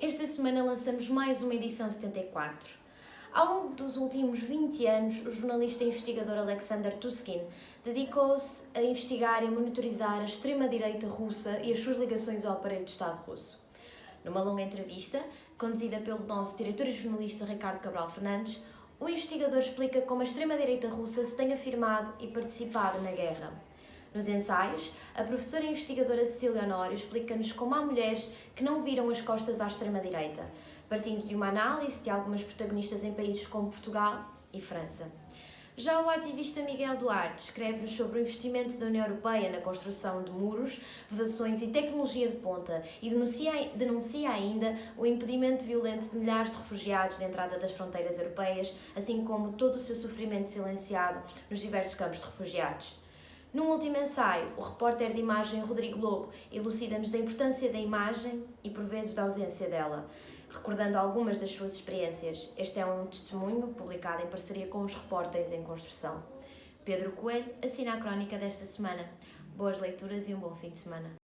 Esta semana lançamos mais uma edição 74. Ao longo dos últimos 20 anos, o jornalista e investigador Alexander Tuskin dedicou-se a investigar e monitorizar a extrema-direita russa e as suas ligações ao aparelho de Estado russo. Numa longa entrevista, conduzida pelo nosso diretor e jornalista Ricardo Cabral Fernandes, o investigador explica como a extrema-direita russa se tem afirmado e participado na guerra. Nos ensaios, a professora investigadora Cecília Honório explica-nos como há mulheres que não viram as costas à extrema-direita, partindo de uma análise de algumas protagonistas em países como Portugal e França. Já o ativista Miguel Duarte escreve-nos sobre o investimento da União Europeia na construção de muros, vedações e tecnologia de ponta e denuncia, denuncia ainda o impedimento violento de milhares de refugiados na entrada das fronteiras europeias, assim como todo o seu sofrimento silenciado nos diversos campos de refugiados. Num último ensaio, o repórter de imagem Rodrigo Lobo elucida-nos da importância da imagem e, por vezes, da ausência dela, recordando algumas das suas experiências. Este é um testemunho publicado em parceria com os repórteres em construção. Pedro Coelho assina a crónica desta semana. Boas leituras e um bom fim de semana.